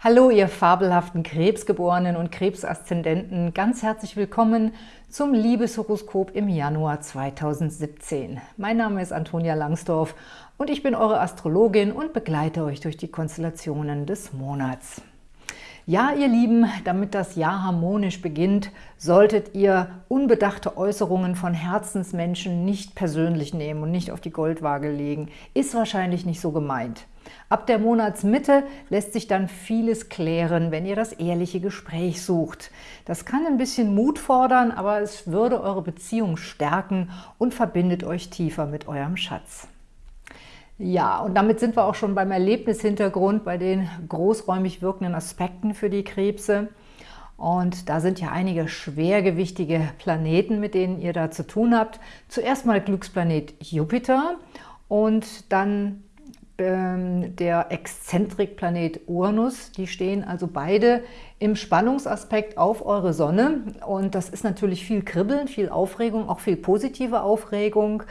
Hallo, ihr fabelhaften Krebsgeborenen und Krebsaszendenten. Ganz herzlich willkommen zum Liebeshoroskop im Januar 2017. Mein Name ist Antonia Langsdorf und ich bin eure Astrologin und begleite euch durch die Konstellationen des Monats. Ja, ihr Lieben, damit das Jahr harmonisch beginnt, solltet ihr unbedachte Äußerungen von Herzensmenschen nicht persönlich nehmen und nicht auf die Goldwaage legen. Ist wahrscheinlich nicht so gemeint. Ab der Monatsmitte lässt sich dann vieles klären, wenn ihr das ehrliche Gespräch sucht. Das kann ein bisschen Mut fordern, aber es würde eure Beziehung stärken und verbindet euch tiefer mit eurem Schatz. Ja, und damit sind wir auch schon beim Erlebnishintergrund, bei den großräumig wirkenden Aspekten für die Krebse. Und da sind ja einige schwergewichtige Planeten, mit denen ihr da zu tun habt. Zuerst mal Glücksplanet Jupiter und dann der Exzentrikplanet Uranus. Die stehen also beide im Spannungsaspekt auf eure Sonne. Und das ist natürlich viel Kribbeln, viel Aufregung, auch viel positive Aufregung.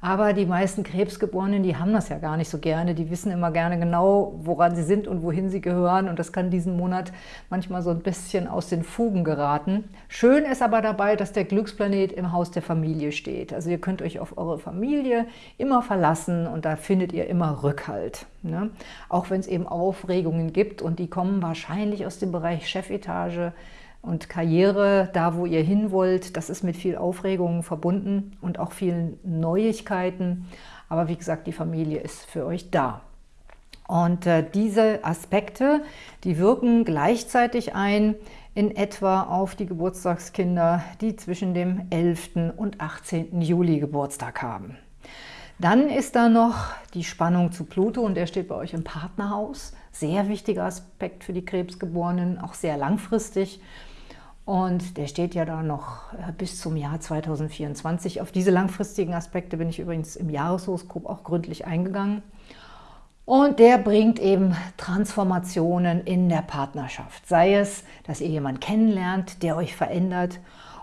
Aber die meisten Krebsgeborenen, die haben das ja gar nicht so gerne. Die wissen immer gerne genau, woran sie sind und wohin sie gehören. Und das kann diesen Monat manchmal so ein bisschen aus den Fugen geraten. Schön ist aber dabei, dass der Glücksplanet im Haus der Familie steht. Also ihr könnt euch auf eure Familie immer verlassen und da findet ihr immer Rückhalt. Ne? Auch wenn es eben Aufregungen gibt und die kommen wahrscheinlich aus dem Bereich Chefetage, und Karriere, da wo ihr hin wollt, das ist mit viel Aufregung verbunden und auch vielen Neuigkeiten. Aber wie gesagt, die Familie ist für euch da. Und äh, diese Aspekte, die wirken gleichzeitig ein in etwa auf die Geburtstagskinder, die zwischen dem 11. und 18. Juli Geburtstag haben. Dann ist da noch die Spannung zu Pluto und der steht bei euch im Partnerhaus. Sehr wichtiger Aspekt für die Krebsgeborenen, auch sehr langfristig. Und der steht ja da noch äh, bis zum Jahr 2024. Auf diese langfristigen Aspekte bin ich übrigens im Jahreshoroskop auch gründlich eingegangen. Und der bringt eben Transformationen in der Partnerschaft. Sei es, dass ihr jemanden kennenlernt, der euch verändert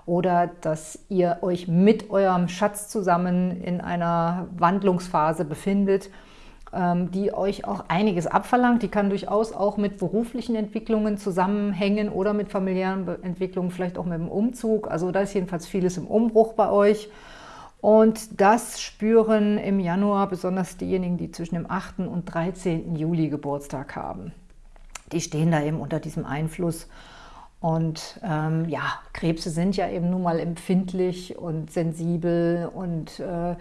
oder dass ihr euch mit eurem Schatz zusammen in einer Wandlungsphase befindet die euch auch einiges abverlangt. Die kann durchaus auch mit beruflichen Entwicklungen zusammenhängen oder mit familiären Entwicklungen, vielleicht auch mit dem Umzug. Also da ist jedenfalls vieles im Umbruch bei euch. Und das spüren im Januar besonders diejenigen, die zwischen dem 8. und 13. Juli Geburtstag haben. Die stehen da eben unter diesem Einfluss. Und ähm, ja, Krebse sind ja eben nun mal empfindlich und sensibel und äh,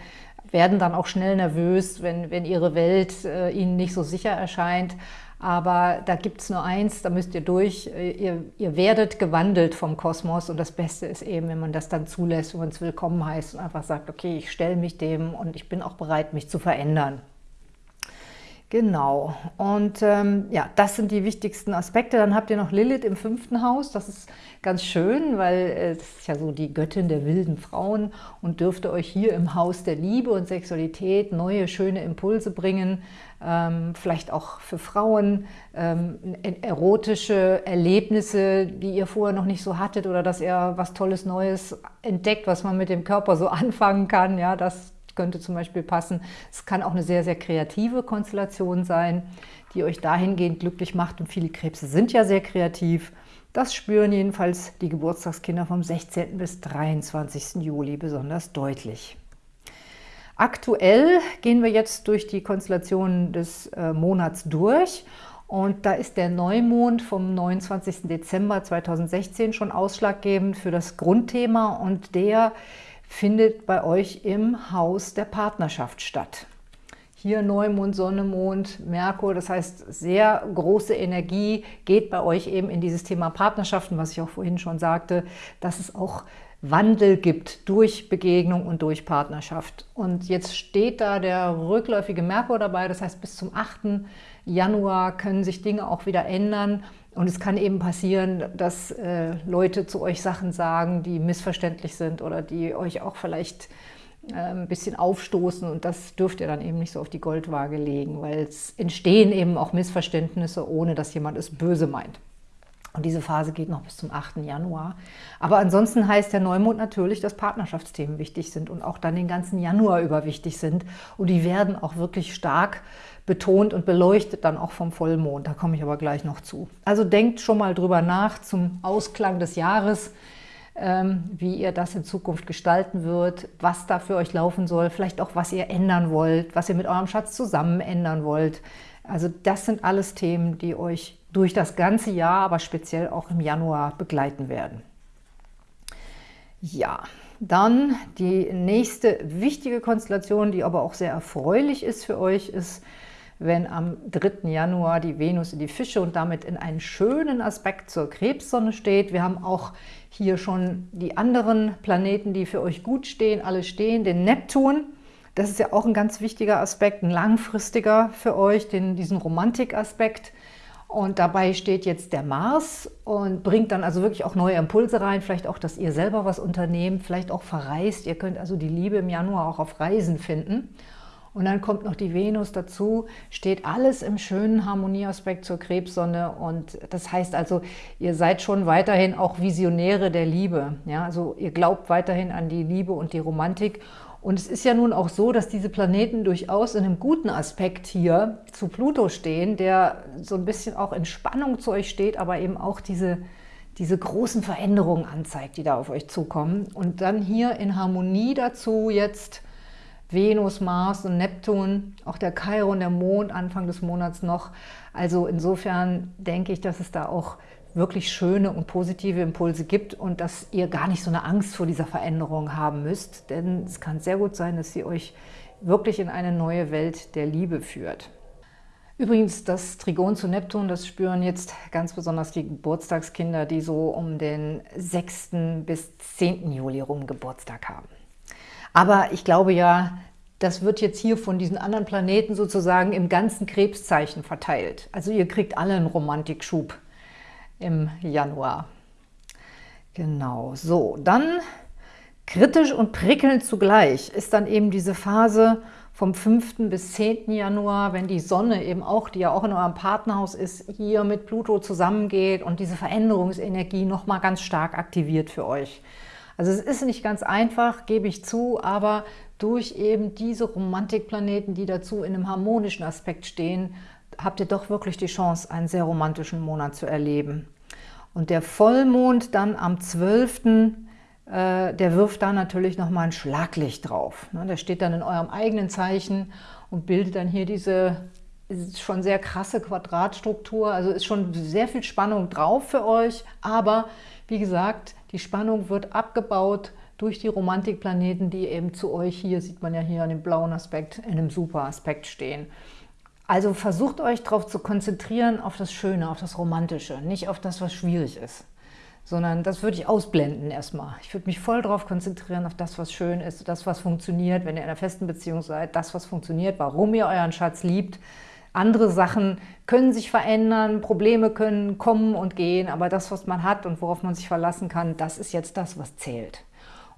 werden dann auch schnell nervös, wenn, wenn ihre Welt äh, ihnen nicht so sicher erscheint. Aber da gibt es nur eins, da müsst ihr durch. Äh, ihr, ihr, werdet gewandelt vom Kosmos und das Beste ist eben, wenn man das dann zulässt, wenn man es willkommen heißt und einfach sagt, okay, ich stelle mich dem und ich bin auch bereit, mich zu verändern. Genau, und ähm, ja, das sind die wichtigsten Aspekte. Dann habt ihr noch Lilith im fünften Haus. Das ist ganz schön, weil äh, es ist ja so die Göttin der wilden Frauen und dürfte euch hier im Haus der Liebe und Sexualität neue, schöne Impulse bringen. Ähm, vielleicht auch für Frauen ähm, erotische Erlebnisse, die ihr vorher noch nicht so hattet oder dass ihr was Tolles Neues entdeckt, was man mit dem Körper so anfangen kann. Ja, das könnte zum Beispiel passen. Es kann auch eine sehr, sehr kreative Konstellation sein, die euch dahingehend glücklich macht. Und viele Krebse sind ja sehr kreativ. Das spüren jedenfalls die Geburtstagskinder vom 16. bis 23. Juli besonders deutlich. Aktuell gehen wir jetzt durch die Konstellationen des äh, Monats durch und da ist der Neumond vom 29. Dezember 2016 schon ausschlaggebend für das Grundthema und der findet bei euch im Haus der Partnerschaft statt. Hier Neumond, Sonne, Mond, Merkur, das heißt sehr große Energie geht bei euch eben in dieses Thema Partnerschaften, was ich auch vorhin schon sagte, dass es auch Wandel gibt durch Begegnung und durch Partnerschaft. Und jetzt steht da der rückläufige Merkur dabei, das heißt bis zum 8. Januar können sich Dinge auch wieder ändern und es kann eben passieren, dass äh, Leute zu euch Sachen sagen, die missverständlich sind oder die euch auch vielleicht äh, ein bisschen aufstoßen. Und das dürft ihr dann eben nicht so auf die Goldwaage legen, weil es entstehen eben auch Missverständnisse, ohne dass jemand es böse meint. Und diese Phase geht noch bis zum 8. Januar. Aber ansonsten heißt der Neumond natürlich, dass Partnerschaftsthemen wichtig sind und auch dann den ganzen Januar über wichtig sind. Und die werden auch wirklich stark betont und beleuchtet dann auch vom Vollmond. Da komme ich aber gleich noch zu. Also denkt schon mal drüber nach zum Ausklang des Jahres, ähm, wie ihr das in Zukunft gestalten wird, was da für euch laufen soll, vielleicht auch, was ihr ändern wollt, was ihr mit eurem Schatz zusammen ändern wollt. Also das sind alles Themen, die euch durch das ganze Jahr, aber speziell auch im Januar begleiten werden. Ja, dann die nächste wichtige Konstellation, die aber auch sehr erfreulich ist für euch, ist, wenn am 3. Januar die Venus in die Fische und damit in einen schönen Aspekt zur Krebssonne steht. Wir haben auch hier schon die anderen Planeten, die für euch gut stehen, alle stehen, den Neptun. Das ist ja auch ein ganz wichtiger Aspekt, ein langfristiger für euch, den, diesen Romantikaspekt. Und dabei steht jetzt der Mars und bringt dann also wirklich auch neue Impulse rein, vielleicht auch, dass ihr selber was unternehmt, vielleicht auch verreist. Ihr könnt also die Liebe im Januar auch auf Reisen finden. Und dann kommt noch die Venus dazu, steht alles im schönen Harmonieaspekt zur Krebssonne und das heißt also, ihr seid schon weiterhin auch Visionäre der Liebe. Ja? Also ihr glaubt weiterhin an die Liebe und die Romantik und es ist ja nun auch so, dass diese Planeten durchaus in einem guten Aspekt hier zu Pluto stehen, der so ein bisschen auch in Spannung zu euch steht, aber eben auch diese, diese großen Veränderungen anzeigt, die da auf euch zukommen. Und dann hier in Harmonie dazu jetzt Venus, Mars und Neptun, auch der Chiron, der Mond Anfang des Monats noch. Also insofern denke ich, dass es da auch wirklich schöne und positive Impulse gibt und dass ihr gar nicht so eine Angst vor dieser Veränderung haben müsst, denn es kann sehr gut sein, dass sie euch wirklich in eine neue Welt der Liebe führt. Übrigens, das Trigon zu Neptun, das spüren jetzt ganz besonders die Geburtstagskinder, die so um den 6. bis 10. Juli rum Geburtstag haben. Aber ich glaube ja, das wird jetzt hier von diesen anderen Planeten sozusagen im ganzen Krebszeichen verteilt. Also ihr kriegt alle einen Romantikschub im Januar. Genau, so, dann kritisch und prickelnd zugleich ist dann eben diese Phase vom 5. bis 10. Januar, wenn die Sonne eben auch, die ja auch in eurem Partnerhaus ist, hier mit Pluto zusammengeht und diese Veränderungsenergie nochmal ganz stark aktiviert für euch. Also es ist nicht ganz einfach, gebe ich zu, aber durch eben diese Romantikplaneten, die dazu in einem harmonischen Aspekt stehen, habt ihr doch wirklich die Chance, einen sehr romantischen Monat zu erleben. Und der Vollmond dann am 12., äh, der wirft da natürlich nochmal ein Schlaglicht drauf. Ne? Der steht dann in eurem eigenen Zeichen und bildet dann hier diese schon sehr krasse Quadratstruktur. Also ist schon sehr viel Spannung drauf für euch. Aber wie gesagt, die Spannung wird abgebaut durch die Romantikplaneten, die eben zu euch, hier sieht man ja hier an dem blauen Aspekt, in einem super Aspekt stehen. Also versucht euch darauf zu konzentrieren, auf das Schöne, auf das Romantische, nicht auf das, was schwierig ist. Sondern das würde ich ausblenden erstmal. Ich würde mich voll darauf konzentrieren, auf das, was schön ist, das, was funktioniert, wenn ihr in einer festen Beziehung seid, das, was funktioniert, warum ihr euren Schatz liebt. Andere Sachen können sich verändern, Probleme können kommen und gehen, aber das, was man hat und worauf man sich verlassen kann, das ist jetzt das, was zählt.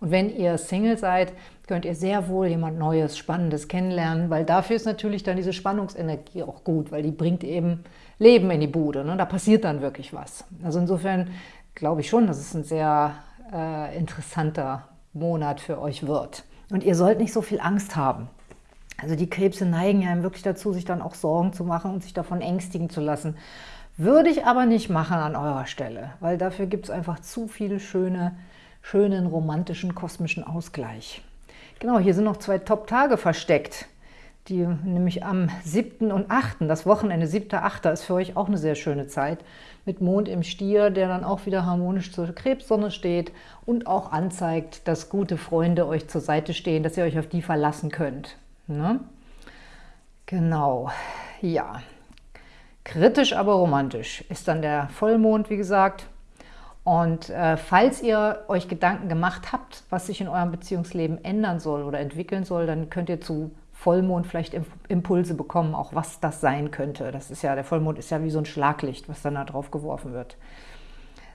Und wenn ihr Single seid, könnt ihr sehr wohl jemand Neues, Spannendes kennenlernen, weil dafür ist natürlich dann diese Spannungsenergie auch gut, weil die bringt eben Leben in die Bude. Ne? Da passiert dann wirklich was. Also insofern glaube ich schon, dass es ein sehr äh, interessanter Monat für euch wird. Und ihr sollt nicht so viel Angst haben. Also die Krebse neigen ja wirklich dazu, sich dann auch Sorgen zu machen und sich davon ängstigen zu lassen. Würde ich aber nicht machen an eurer Stelle, weil dafür gibt es einfach zu viele schöne schönen, romantischen, kosmischen Ausgleich. Genau, hier sind noch zwei Top-Tage versteckt, die nämlich am 7. und 8., das Wochenende 7. 8. ist für euch auch eine sehr schöne Zeit, mit Mond im Stier, der dann auch wieder harmonisch zur Krebssonne steht und auch anzeigt, dass gute Freunde euch zur Seite stehen, dass ihr euch auf die verlassen könnt. Ne? Genau, ja. Kritisch, aber romantisch ist dann der Vollmond, wie gesagt, und äh, falls ihr euch Gedanken gemacht habt, was sich in eurem Beziehungsleben ändern soll oder entwickeln soll, dann könnt ihr zu Vollmond vielleicht Impulse bekommen, auch was das sein könnte. Das ist ja, der Vollmond ist ja wie so ein Schlaglicht, was dann da drauf geworfen wird.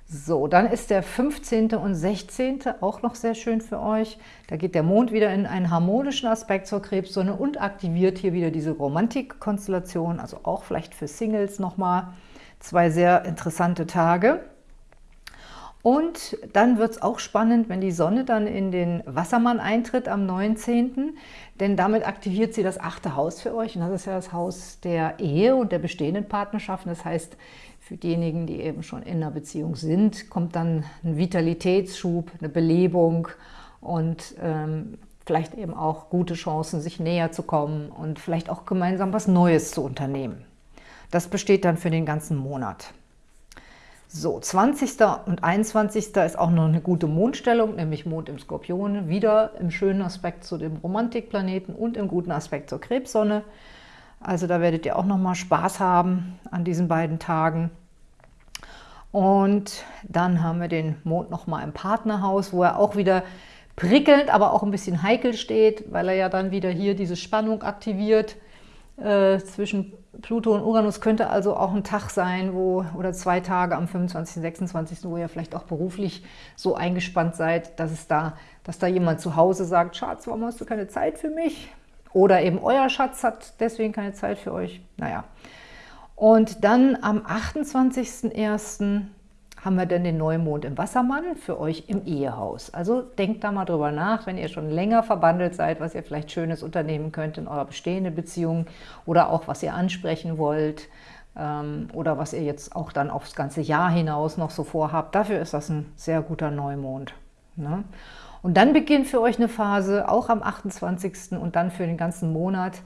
So, dann ist der 15. und 16. auch noch sehr schön für euch. Da geht der Mond wieder in einen harmonischen Aspekt zur Krebssonne und aktiviert hier wieder diese Romantikkonstellation, also auch vielleicht für Singles nochmal zwei sehr interessante Tage. Und dann wird es auch spannend, wenn die Sonne dann in den Wassermann eintritt am 19., denn damit aktiviert sie das achte Haus für euch und das ist ja das Haus der Ehe und der bestehenden Partnerschaften. Das heißt, für diejenigen, die eben schon in einer Beziehung sind, kommt dann ein Vitalitätsschub, eine Belebung und ähm, vielleicht eben auch gute Chancen, sich näher zu kommen und vielleicht auch gemeinsam was Neues zu unternehmen. Das besteht dann für den ganzen Monat. So, 20. und 21. ist auch noch eine gute Mondstellung, nämlich Mond im Skorpion, wieder im schönen Aspekt zu dem Romantikplaneten und im guten Aspekt zur Krebssonne. Also da werdet ihr auch noch mal Spaß haben an diesen beiden Tagen. Und dann haben wir den Mond noch mal im Partnerhaus, wo er auch wieder prickelnd, aber auch ein bisschen heikel steht, weil er ja dann wieder hier diese Spannung aktiviert äh, zwischen Pluto und Uranus könnte also auch ein Tag sein, wo oder zwei Tage am 25., 26., wo ihr vielleicht auch beruflich so eingespannt seid, dass es da, dass da jemand zu Hause sagt, Schatz, warum hast du keine Zeit für mich? Oder eben euer Schatz hat deswegen keine Zeit für euch. Naja. Und dann am 28.01 haben wir dann den Neumond im Wassermann für euch im Ehehaus. Also denkt da mal drüber nach, wenn ihr schon länger verbandelt seid, was ihr vielleicht Schönes unternehmen könnt in eurer bestehenden Beziehung oder auch was ihr ansprechen wollt ähm, oder was ihr jetzt auch dann aufs ganze Jahr hinaus noch so vorhabt. Dafür ist das ein sehr guter Neumond. Ne? Und dann beginnt für euch eine Phase, auch am 28. und dann für den ganzen Monat,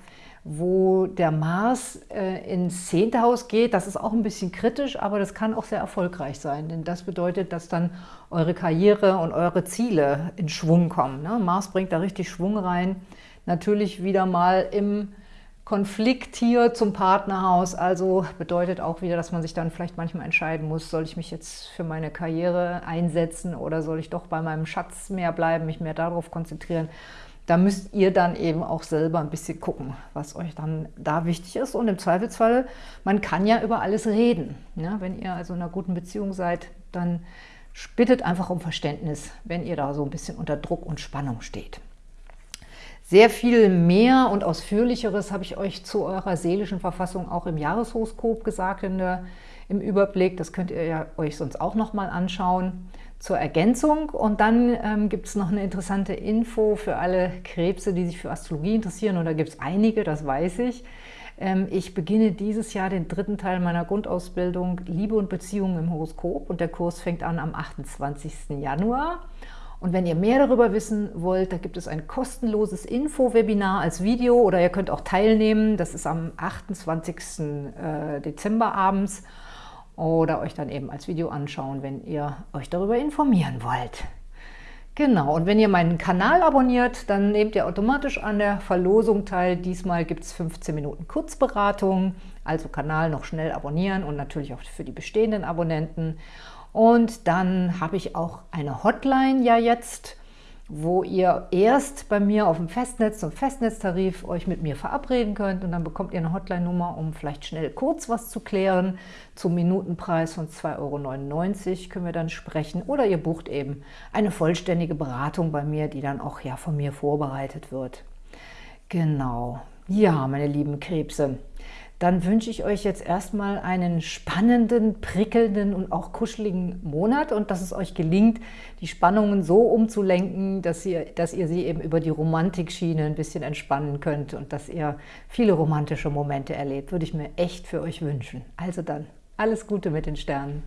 wo der Mars äh, ins zehnte Haus geht. Das ist auch ein bisschen kritisch, aber das kann auch sehr erfolgreich sein, denn das bedeutet, dass dann eure Karriere und eure Ziele in Schwung kommen. Ne? Mars bringt da richtig Schwung rein. Natürlich wieder mal im Konflikt hier zum Partnerhaus, also bedeutet auch wieder, dass man sich dann vielleicht manchmal entscheiden muss, soll ich mich jetzt für meine Karriere einsetzen oder soll ich doch bei meinem Schatz mehr bleiben, mich mehr darauf konzentrieren. Da müsst ihr dann eben auch selber ein bisschen gucken, was euch dann da wichtig ist. Und im Zweifelsfall, man kann ja über alles reden. Ja, wenn ihr also in einer guten Beziehung seid, dann bittet einfach um Verständnis, wenn ihr da so ein bisschen unter Druck und Spannung steht. Sehr viel mehr und ausführlicheres habe ich euch zu eurer seelischen Verfassung auch im Jahreshoroskop gesagt, in der, im Überblick. Das könnt ihr ja euch sonst auch nochmal anschauen zur Ergänzung. Und dann ähm, gibt es noch eine interessante Info für alle Krebse, die sich für Astrologie interessieren. Und da gibt es einige, das weiß ich. Ähm, ich beginne dieses Jahr den dritten Teil meiner Grundausbildung Liebe und Beziehungen im Horoskop. Und der Kurs fängt an am 28. Januar. Und wenn ihr mehr darüber wissen wollt, da gibt es ein kostenloses Info-Webinar als Video oder ihr könnt auch teilnehmen. Das ist am 28. Äh, Dezember abends oder euch dann eben als Video anschauen, wenn ihr euch darüber informieren wollt. Genau, und wenn ihr meinen Kanal abonniert, dann nehmt ihr automatisch an der Verlosung teil. Diesmal gibt es 15 Minuten Kurzberatung, also Kanal noch schnell abonnieren und natürlich auch für die bestehenden Abonnenten. Und dann habe ich auch eine Hotline ja jetzt, wo ihr erst bei mir auf dem Festnetz, zum Festnetztarif, euch mit mir verabreden könnt und dann bekommt ihr eine Hotline-Nummer, um vielleicht schnell kurz was zu klären. Zum Minutenpreis von 2,99 Euro können wir dann sprechen oder ihr bucht eben eine vollständige Beratung bei mir, die dann auch ja von mir vorbereitet wird. Genau. Ja, meine lieben Krebse, dann wünsche ich euch jetzt erstmal einen spannenden, prickelnden und auch kuscheligen Monat und dass es euch gelingt, die Spannungen so umzulenken, dass ihr, dass ihr sie eben über die Romantikschiene ein bisschen entspannen könnt und dass ihr viele romantische Momente erlebt. Würde ich mir echt für euch wünschen. Also dann, alles Gute mit den Sternen.